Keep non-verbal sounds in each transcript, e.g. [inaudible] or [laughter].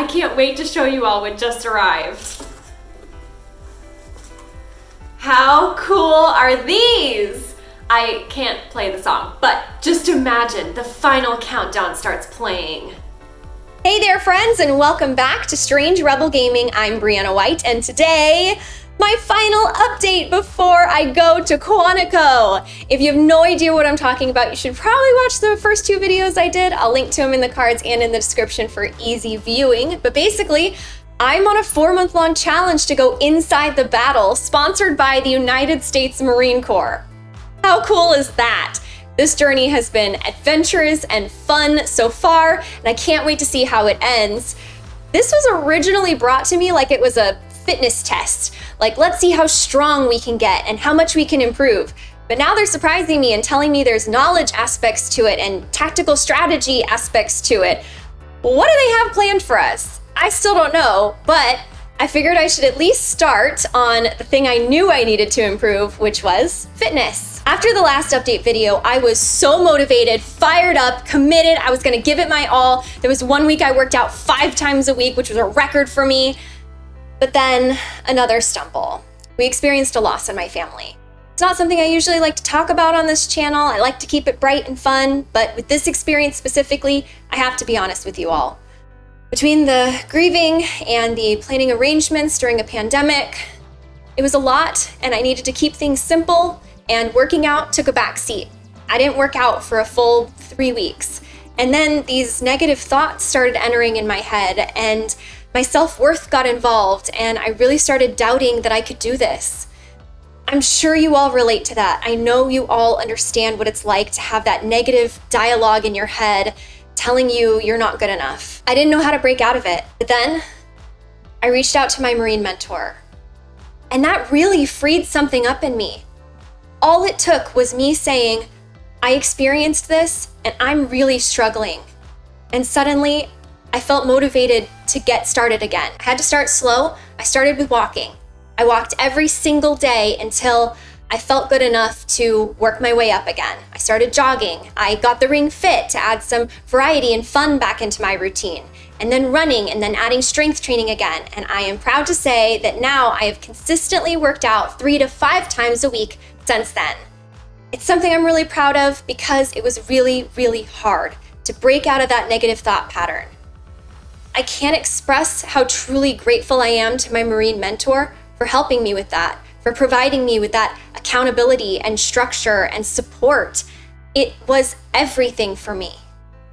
I can't wait to show you all what just arrived. How cool are these? I can't play the song, but just imagine the final countdown starts playing. Hey there, friends, and welcome back to Strange Rebel Gaming. I'm Brianna White, and today, my final update before I go to Quantico. If you have no idea what I'm talking about, you should probably watch the first two videos I did. I'll link to them in the cards and in the description for easy viewing. But basically, I'm on a four month long challenge to go inside the battle, sponsored by the United States Marine Corps. How cool is that? This journey has been adventurous and fun so far, and I can't wait to see how it ends. This was originally brought to me like it was a fitness test. Like, let's see how strong we can get and how much we can improve. But now they're surprising me and telling me there's knowledge aspects to it and tactical strategy aspects to it. What do they have planned for us? I still don't know, but I figured I should at least start on the thing I knew I needed to improve, which was fitness. After the last update video, I was so motivated, fired up, committed. I was gonna give it my all. There was one week I worked out five times a week, which was a record for me. But then another stumble. We experienced a loss in my family. It's not something I usually like to talk about on this channel. I like to keep it bright and fun, but with this experience specifically, I have to be honest with you all. Between the grieving and the planning arrangements during a pandemic, it was a lot and I needed to keep things simple and working out took a back seat. I didn't work out for a full three weeks. And then these negative thoughts started entering in my head and my self-worth got involved and I really started doubting that I could do this. I'm sure you all relate to that. I know you all understand what it's like to have that negative dialogue in your head telling you you're not good enough. I didn't know how to break out of it. But then I reached out to my Marine mentor. And that really freed something up in me. All it took was me saying, I experienced this and I'm really struggling. And suddenly I felt motivated to get started again. I had to start slow. I started with walking. I walked every single day until I felt good enough to work my way up again. I started jogging. I got the ring fit to add some variety and fun back into my routine. And then running and then adding strength training again. And I am proud to say that now I have consistently worked out three to five times a week since then. It's something I'm really proud of because it was really, really hard to break out of that negative thought pattern. I can't express how truly grateful I am to my Marine mentor for helping me with that for providing me with that accountability and structure and support. It was everything for me.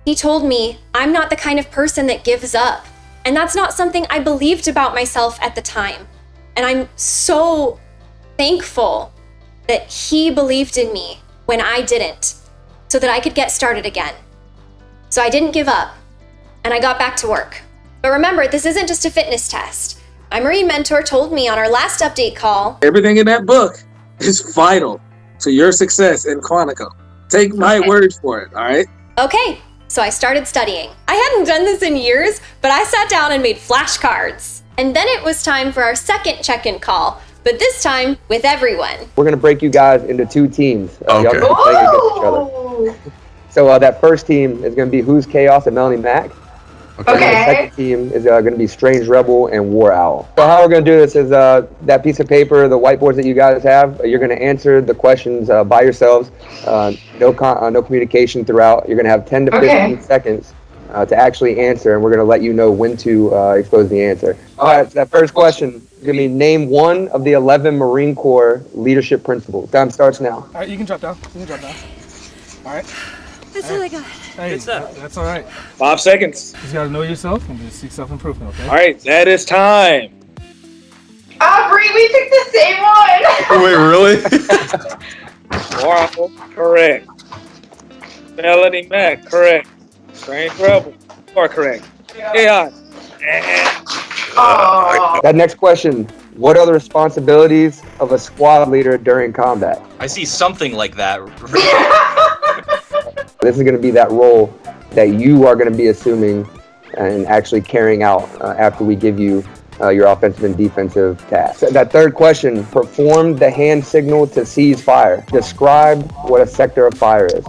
He told me I'm not the kind of person that gives up. And that's not something I believed about myself at the time. And I'm so thankful that he believed in me when I didn't, so that I could get started again. So I didn't give up, and I got back to work. But remember, this isn't just a fitness test. My Marine mentor told me on our last update call Everything in that book is vital to your success in Quantico. Take my Okay. word for it, all right? Okay, so I started studying. I hadn't done this in years, but I sat down and made flashcards. And then it was time for our second check in call, but this time with everyone. We're gonna break you guys into two teams. Uh, y'all Okay. gonna play against each other. So uh, that first team is gonna be Who's Chaos and Melonie Mac. And Okay. the second team is uh, gonna be Strange Rebel and War Owl. So how we're gonna do this is uh, that piece of paper, the whiteboards that you guys have. uh, You're gonna answer the questions uh, by yourselves. Uh, no con- uh, no communication throughout. You're gonna have 10 to 15 Okay. seconds. Uh, to actually answer, and we're going to let you know when to uh, expose the answer. All right, so that first question is going to be name one of the 11 Marine Corps leadership principles. Time starts now. All right, you can drop down. You can drop down. All right. That's all I got. Hey, Good stuff. that's all right. Five seconds. You just gotta know yourself and just seek self-improvement. Okay. All right, that is time. Bree, we picked the same one. [laughs] Wait, really? [laughs] War Owl, correct. Melonie Mac, correct. Strange Rebel, you are correct. AI. Oh. That next question. What are the responsibilities of a squad leader during combat? I see something like that. [laughs] This is going to be that role that you are going to be assuming and actually carrying out uh, after we give you uh, your offensive and defensive tasks. That third question, perform the hand signal to seize fire. Describe what a sector of fire is.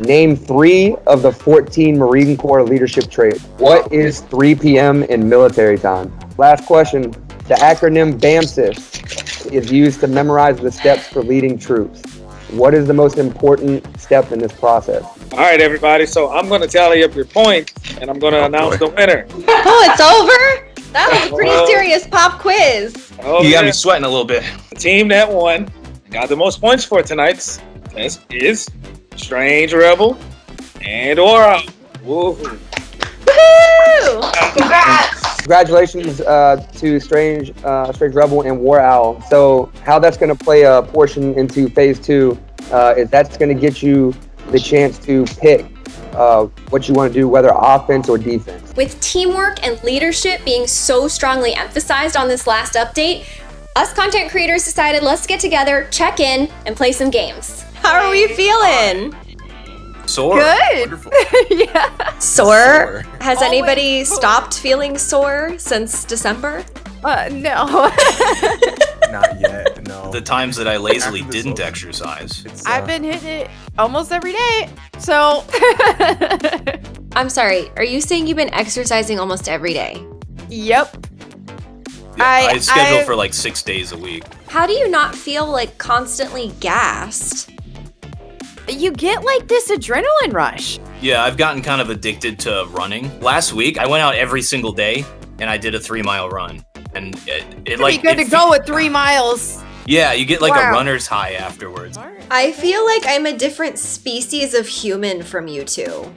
Name three of the 14 Marine Corps leadership traits. What is 3 p.m. in military time? Last question. The acronym BAMCIS is used to memorize the steps for leading troops. What is the most important step in this process? All right, everybody. So I'm going to tally up your points, and I'm going to announce the winner. Oh, it's over? That was a pretty Well- serious pop quiz. Oh, You got yeah. me sweating a little bit. The team that won, got the most points for tonight's test is Strange Rebel and War Owl. Woo. Woo! Congrats! Congratulations uh, to Strange, uh, Strange Rebel and War Owl. So how that's going to play a portion into Phase Two uh, is that's going to get you the chance to pick uh, what you want to do, whether offense or defense. With teamwork and leadership being so strongly emphasized on this last update, us content creators decided let's get together, check in, and play some games. How are we feeling? Sore. Good. Wonderful. [laughs] yeah. Sore? Sore. Has Always anybody sore. stopped feeling sore since December? Uh, no. [laughs] [laughs] Not yet. [laughs] No. The times that I lazily didn't over. exercise. Uh, I've been hitting it almost every day. So I'm sorry, are you saying you've been exercising almost every day? Yep. Yeah, I- I, schedule I- for like six days a week. How do you not feel like constantly gassed? You get like this adrenaline rush. Yeah, I've gotten kind of addicted to running. Last week, I went out every single day and I did a three mile run. And it, it like be good it to go with three miles. Yeah, you get like a runner's high afterwards. I feel like I'm a different species of human from you two.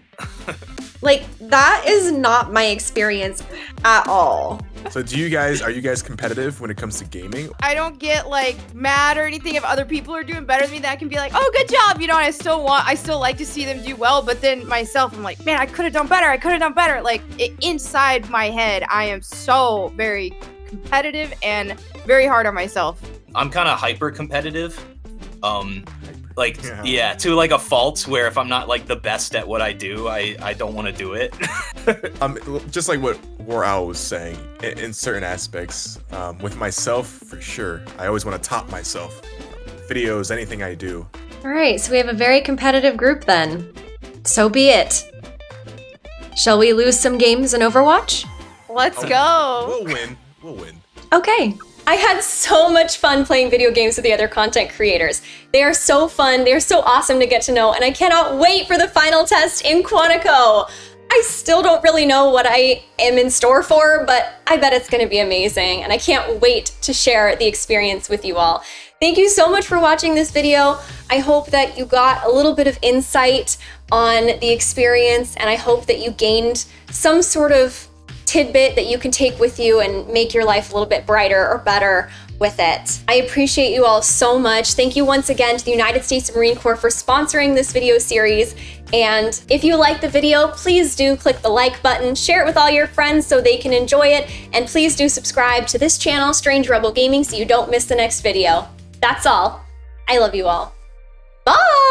[laughs] like, that is not my experience at all. So do you guys are you guys competitive when it comes to gaming? I don't get like mad or anything if other people are doing better than me. That I can be like, oh, good job, you know. And I still want, I still like to see them do well. But then myself, I'm like, man, I could have done better. I could have done better. Like it, inside my head, I am so very competitive and very hard on myself. I'm kind of hyper competitive. Um, like Yeah. yeah. to like a fault where if I'm not like the best at what I do, I I don't want to do it. [laughs] Um, just like what War Owl was saying, in, in certain aspects, um, with myself for sure, I always want to top myself. Videos, anything I do. All right, so we have a very competitive group then. So be it. Shall we lose some games in Overwatch? Let's go. We'll win. Okay. I had so much fun playing video games with the other content creators. They are so fun, they're so awesome to get to know, and I cannot wait for the final test in Quantico. I still don't really know what I am in store for, but I bet it's going to be amazing, and I can't wait to share the experience with you all. Thank you so much for watching this video. I hope that you got a little bit of insight on the experience, and I hope that you gained some sort of tidbit that you can take with you and make your life a little bit brighter or better with it. I appreciate you all so much. Thank you once again to the United States Marine Corps for sponsoring this video series. And if you like the video, please do click the like button, share it with all your friends so they can enjoy it, and please do subscribe to this channel, Strange Rebel Gaming, so you don't miss the next video. That's all. I love you all. Bye!